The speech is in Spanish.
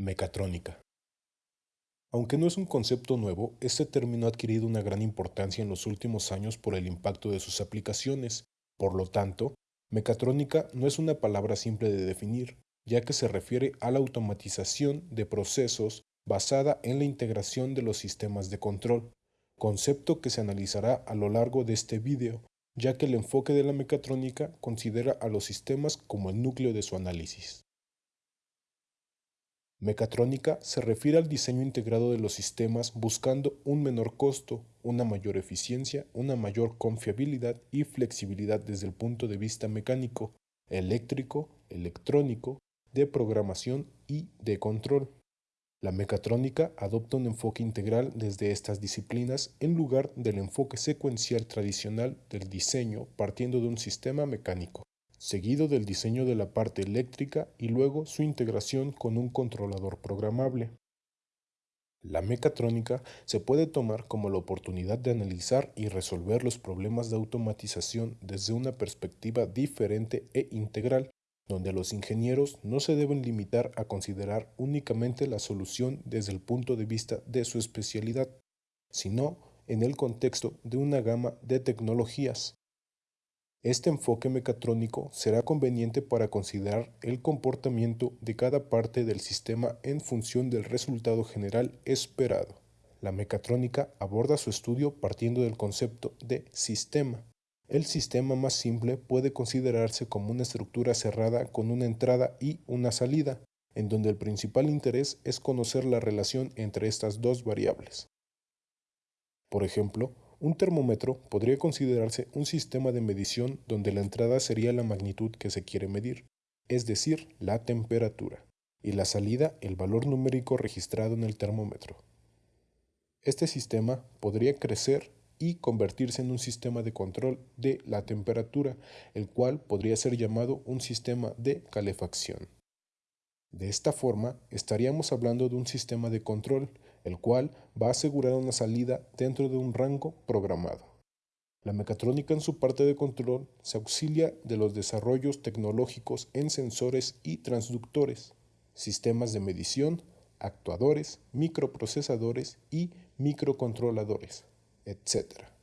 Mecatrónica. Aunque no es un concepto nuevo, este término ha adquirido una gran importancia en los últimos años por el impacto de sus aplicaciones. Por lo tanto, mecatrónica no es una palabra simple de definir, ya que se refiere a la automatización de procesos basada en la integración de los sistemas de control, concepto que se analizará a lo largo de este vídeo, ya que el enfoque de la mecatrónica considera a los sistemas como el núcleo de su análisis. Mecatrónica se refiere al diseño integrado de los sistemas buscando un menor costo, una mayor eficiencia, una mayor confiabilidad y flexibilidad desde el punto de vista mecánico, eléctrico, electrónico, de programación y de control. La mecatrónica adopta un enfoque integral desde estas disciplinas en lugar del enfoque secuencial tradicional del diseño partiendo de un sistema mecánico seguido del diseño de la parte eléctrica y luego su integración con un controlador programable. La mecatrónica se puede tomar como la oportunidad de analizar y resolver los problemas de automatización desde una perspectiva diferente e integral, donde los ingenieros no se deben limitar a considerar únicamente la solución desde el punto de vista de su especialidad, sino en el contexto de una gama de tecnologías, este enfoque mecatrónico será conveniente para considerar el comportamiento de cada parte del sistema en función del resultado general esperado. La mecatrónica aborda su estudio partiendo del concepto de sistema. El sistema más simple puede considerarse como una estructura cerrada con una entrada y una salida, en donde el principal interés es conocer la relación entre estas dos variables. Por ejemplo, un termómetro podría considerarse un sistema de medición donde la entrada sería la magnitud que se quiere medir, es decir, la temperatura, y la salida el valor numérico registrado en el termómetro. Este sistema podría crecer y convertirse en un sistema de control de la temperatura, el cual podría ser llamado un sistema de calefacción. De esta forma, estaríamos hablando de un sistema de control, el cual va a asegurar una salida dentro de un rango programado. La mecatrónica en su parte de control se auxilia de los desarrollos tecnológicos en sensores y transductores, sistemas de medición, actuadores, microprocesadores y microcontroladores, etc.